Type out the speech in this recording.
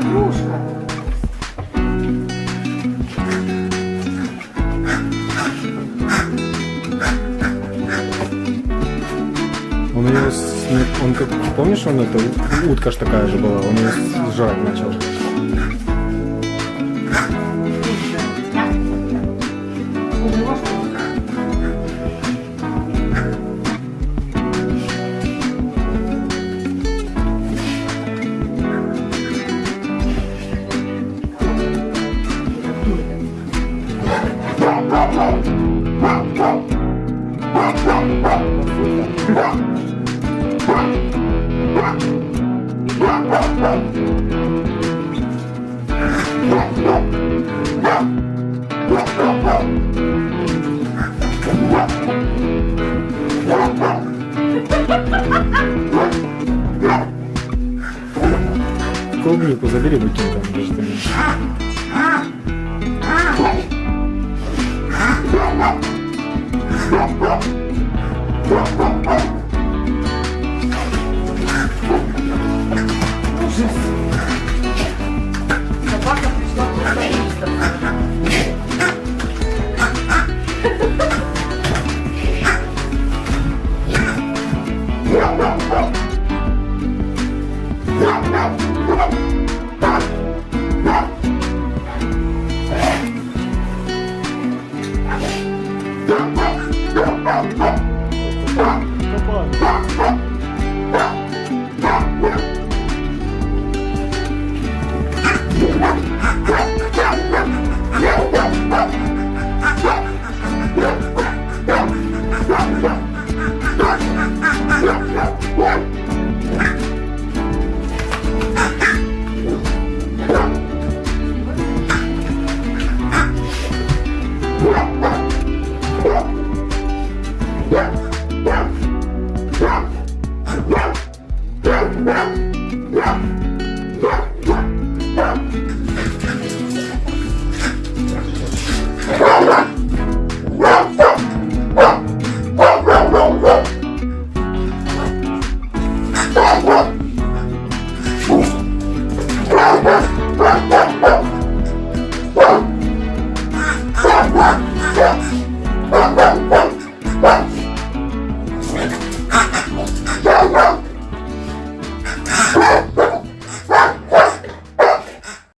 игрушка. Он ее, он как, помнишь, он это, утка ж такая же была, он ее сжать начал. Клубнику забери букетом, подожди. Yeah. Come on. Blah, blah.